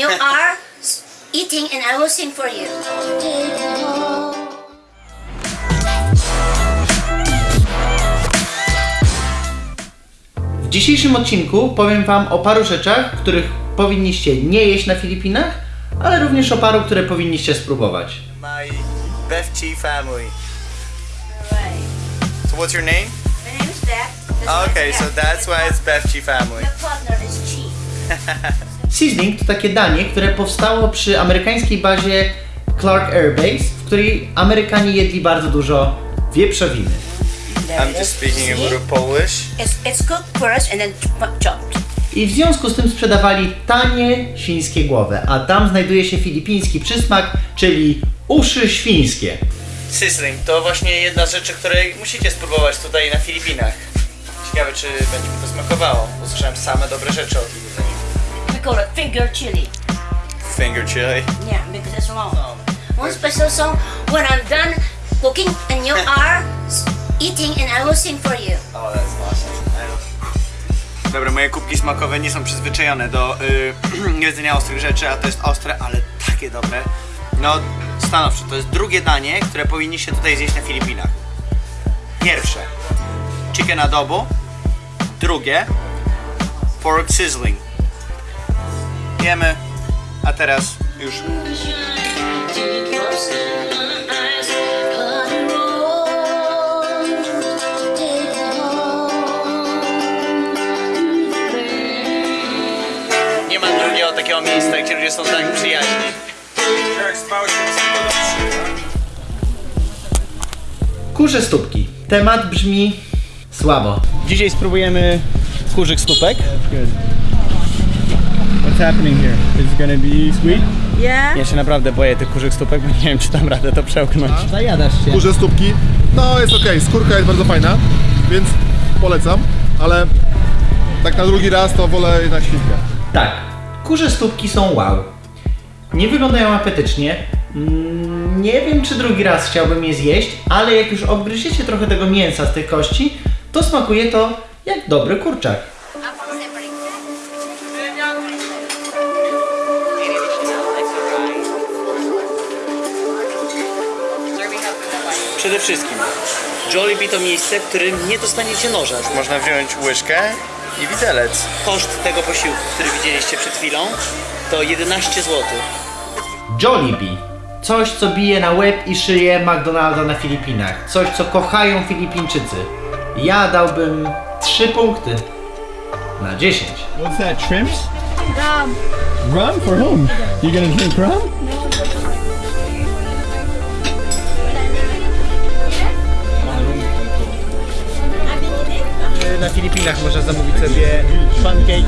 you are eating, and I will sing for you. W dzisiejszym odcinku powiem Wam o paru rzeczach, których powinniście nie jeść na Filipinach, ale również o paru, które powinniście spróbować. My Befchi family. So what's your name? My name is Beth. This Okay, so that's why it's Befchi family. The partner is Chief. Seasoning to takie danie, które powstało przy amerykańskiej bazie Clark Air Base, w której Amerykanie jedli bardzo dużo wieprzowiny. I'm just speaking a little Polish. It's, it's cooked first and then ch- chopped. I w związku z tym sprzedawali tanie świńskie głowy, a tam znajduje się filipiński przysmak, czyli uszy świńskie. Sizzling to właśnie jedna z rzeczy, której musicie spróbować tutaj na Filipinach. Ciekawe, czy będzie mi to smakowało. Usłyszałem same dobre rzeczy o tym jedzeniu. We call it finger chili. Finger chili. Yeah, because it's long. Oh. One special song when I'm done cooking and you are eating, and I will sing for you. Oh, that's awesome. Dobra, moje kubki smakowe nie są przyzwyczajone do y, jedzenia ostrych rzeczy, a to jest ostre, ale takie dobre. No, stanowczo, to jest drugie danie, które powinniście tutaj zjeść na Filipinach. Pierwsze, chicken adobo. Drugie, pork sizzling. Jemy, a teraz już nie ma drugiego takiego miejsca, gdzie ludzie są tak przyjaźni. Kurze stópki. Temat brzmi słabo. Dzisiaj spróbujemy kurzych stópek. Happening here? Is it gonna be sweet? Yeah. Ja się naprawdę boję tych kurzych stópek, bo nie wiem, czy dam radę to przełknąć. Zajadasz się. Kurze stópki. No jest ok, skórka jest bardzo fajna, więc polecam, ale tak na drugi raz to wolę jednak świnkę. Tak, kurze stópki są wow. Nie wyglądają apetycznie. Mm, Nie wiem, czy drugi raz chciałbym je zjeść, ale jak już obgryziecie trochę tego mięsa z tych kości, to smakuje to jak dobry kurczak. Przede wszystkim, Jollibee to miejsce, w którym nie dostaniecie noża. Można wziąć łyżkę i widelec. Koszt tego posiłku, który widzieliście przed chwilą, to 11 zł. Jollibee. Coś, co bije na łeb i szyję McDonalda na Filipinach. Coś, co kochają Filipińczycy. Ja dałbym 3 punkty na 10. What's that? Shrimps? Rum. Rum for whom? You gonna drink rum? Na Filipinach można zamówić sobie pancake.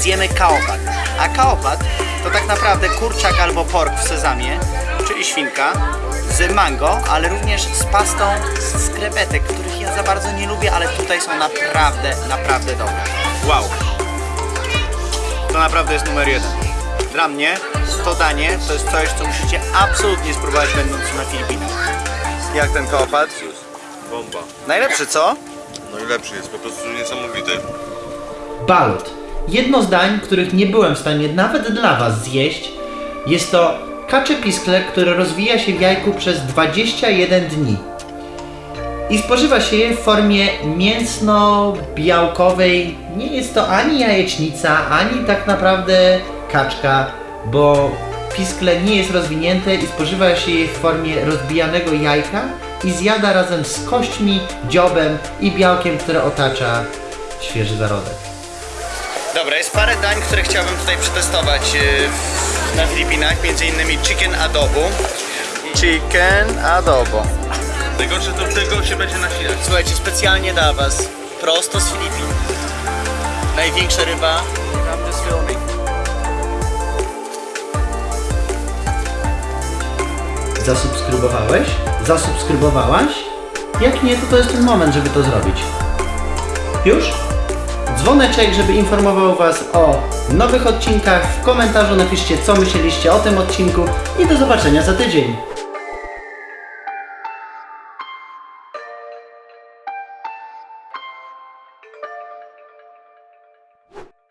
Zjemy kaopat. A kaopat to tak naprawdę kurczak albo pork w sezamie, czyli świnka, z mango, ale również z pastą z krewetek, których ja za bardzo nie lubię, ale tutaj są naprawdę, naprawdę dobre. Wow. To naprawdę jest numer jeden. Dla mnie to danie to jest coś, co musicie absolutnie spróbować będąc na Filipinach. Jak ten kaopat? Bomba. Najlepszy, co? Najlepszy jest, po prostu niesamowity. Balut. Jedno z dań, których nie byłem w stanie nawet dla Was zjeść, jest to kacze piskle, które rozwija się w jajku przez 21 dni. I spożywa się je w formie mięsno-białkowej. Nie jest to ani jajecznica, ani tak naprawdę kaczka, bo piskle nie jest rozwinięte i spożywa się je w formie rozbijanego jajka i zjada razem z kośćmi, dziobem i białkiem, które otacza świeży zarodek. Dobra, jest parę dań, które chciałbym tutaj przetestować e, na Filipinach, między innymi chicken adobo. Chicken adobo. Najgorsze to tego się będzie nasilać. Słuchajcie, specjalnie dla was, prosto z Filipin. Największa ryba. I'm just filming. Zasubskrybowałeś? Zasubskrybowałaś? Jak nie, to to jest ten moment, żeby to zrobić. Już? Dzwoneczek, żeby informował Was o nowych odcinkach. W komentarzu napiszcie, co myśleliście o tym odcinku i do zobaczenia za tydzień.